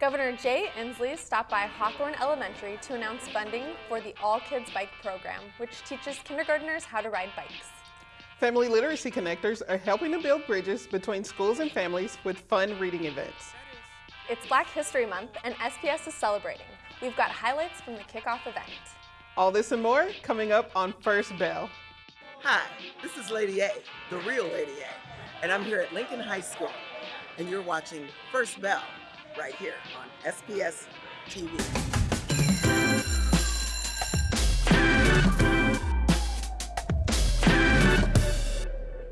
Governor Jay Inslee stopped by Hawthorne Elementary to announce funding for the All Kids Bike program, which teaches kindergarteners how to ride bikes. Family Literacy Connectors are helping to build bridges between schools and families with fun reading events. It's Black History Month and SPS is celebrating. We've got highlights from the kickoff event. All this and more coming up on First Bell. Hi, this is Lady A, the real Lady A, and I'm here at Lincoln High School, and you're watching First Bell right here on SPS TV.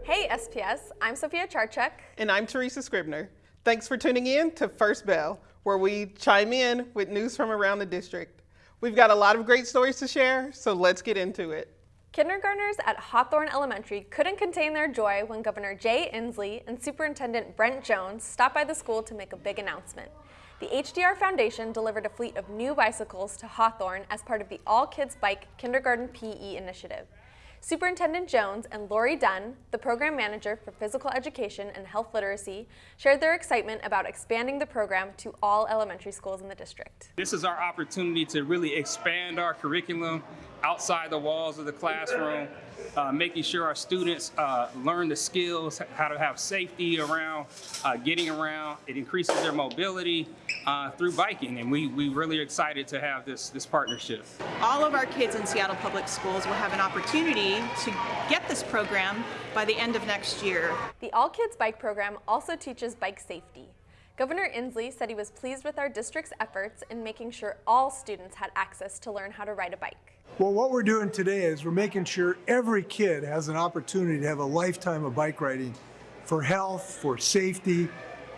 Hey SPS, I'm Sophia Charchuk. And I'm Teresa Scribner. Thanks for tuning in to First Bell, where we chime in with news from around the district. We've got a lot of great stories to share, so let's get into it. Kindergartners at Hawthorne Elementary couldn't contain their joy when Governor Jay Inslee and Superintendent Brent Jones stopped by the school to make a big announcement. The HDR Foundation delivered a fleet of new bicycles to Hawthorne as part of the All Kids Bike Kindergarten PE initiative. Superintendent Jones and Lori Dunn, the program manager for physical education and health literacy, shared their excitement about expanding the program to all elementary schools in the district. This is our opportunity to really expand our curriculum outside the walls of the classroom, uh, making sure our students uh, learn the skills, how to have safety around uh, getting around. It increases their mobility uh, through biking, and we, we really excited to have this, this partnership. All of our kids in Seattle Public Schools will have an opportunity to get this program by the end of next year. The All Kids Bike program also teaches bike safety. Governor Inslee said he was pleased with our district's efforts in making sure all students had access to learn how to ride a bike. Well, what we're doing today is we're making sure every kid has an opportunity to have a lifetime of bike riding for health, for safety,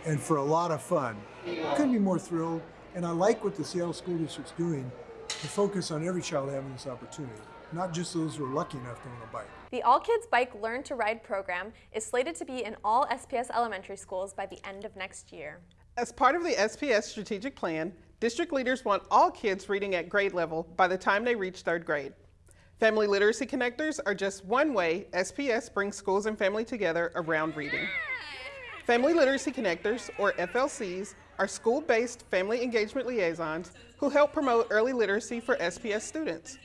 and for a lot of fun. Couldn't be more thrilled, and I like what the Seattle School District's doing to focus on every child having this opportunity, not just those who are lucky enough to own a bike. The All Kids Bike Learn to Ride program is slated to be in all SPS elementary schools by the end of next year. As part of the SPS strategic plan, district leaders want all kids reading at grade level by the time they reach third grade. Family Literacy Connectors are just one way SPS brings schools and family together around reading. Family Literacy Connectors, or FLCs, are school-based family engagement liaisons who help promote early literacy for SPS students.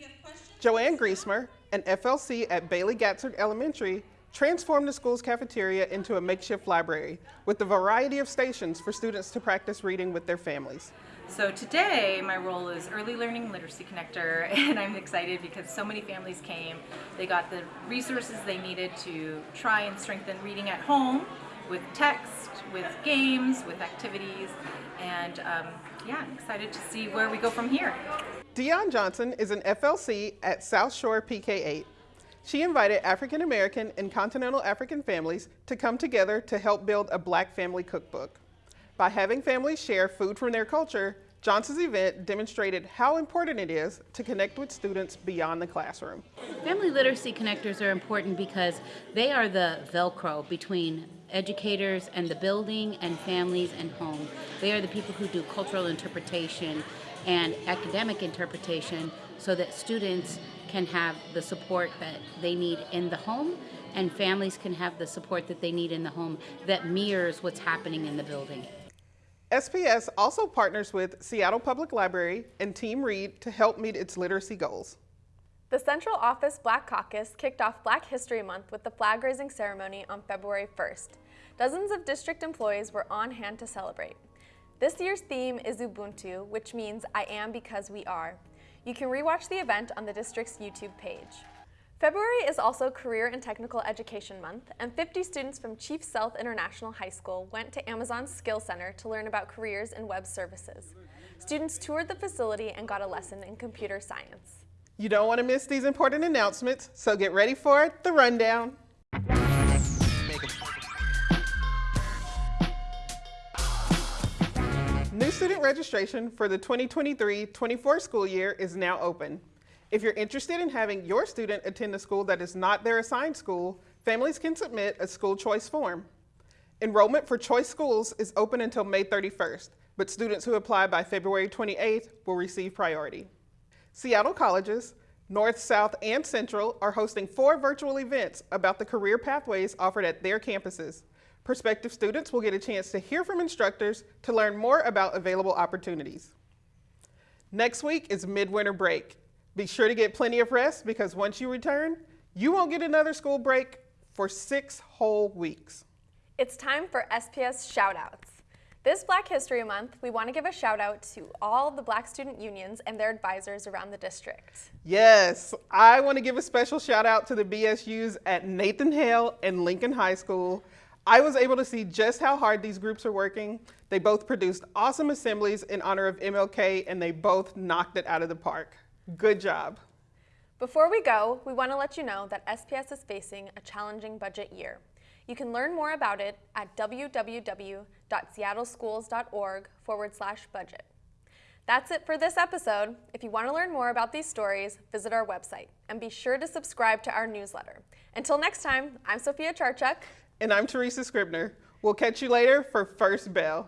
Joanne Griesmer, an FLC at Bailey Gatzert Elementary, transformed the school's cafeteria into a makeshift library with a variety of stations for students to practice reading with their families. So today my role is early learning literacy connector and I'm excited because so many families came. They got the resources they needed to try and strengthen reading at home with text, with games, with activities and um, yeah, I'm excited to see where we go from here. Dion Johnson is an FLC at South Shore PK8. She invited African American and continental African families to come together to help build a black family cookbook. By having families share food from their culture, Johnson's event demonstrated how important it is to connect with students beyond the classroom. Family literacy connectors are important because they are the Velcro between educators and the building and families and home. They are the people who do cultural interpretation and academic interpretation so that students can have the support that they need in the home and families can have the support that they need in the home that mirrors what's happening in the building. SPS also partners with Seattle Public Library and Team Read to help meet its literacy goals. The Central Office Black Caucus kicked off Black History Month with the flag raising ceremony on February 1st. Dozens of district employees were on hand to celebrate. This year's theme is Ubuntu, which means I am because we are. You can rewatch the event on the district's YouTube page. February is also Career and Technical Education Month, and 50 students from Chief Sealth International High School went to Amazon's Skill Center to learn about careers in web services. Students toured the facility and got a lesson in computer science. You don't want to miss these important announcements, so get ready for the rundown. New student registration for the 2023-24 school year is now open. If you're interested in having your student attend a school that is not their assigned school, families can submit a school choice form. Enrollment for choice schools is open until May 31st, but students who apply by February 28th will receive priority. Seattle colleges, North, South, and Central are hosting four virtual events about the career pathways offered at their campuses. Prospective students will get a chance to hear from instructors to learn more about available opportunities. Next week is midwinter break. Be sure to get plenty of rest because once you return, you won't get another school break for six whole weeks. It's time for SPS shoutouts. This Black History Month, we want to give a shout out to all the Black student unions and their advisors around the district. Yes, I want to give a special shout out to the BSUs at Nathan Hale and Lincoln High School. I was able to see just how hard these groups are working. They both produced awesome assemblies in honor of MLK and they both knocked it out of the park. Good job. Before we go, we want to let you know that SPS is facing a challenging budget year. You can learn more about it at www.seattleschools.org forward slash budget. That's it for this episode. If you want to learn more about these stories, visit our website and be sure to subscribe to our newsletter. Until next time, I'm Sophia Charchuk. And I'm Teresa Scribner. We'll catch you later for First Bell.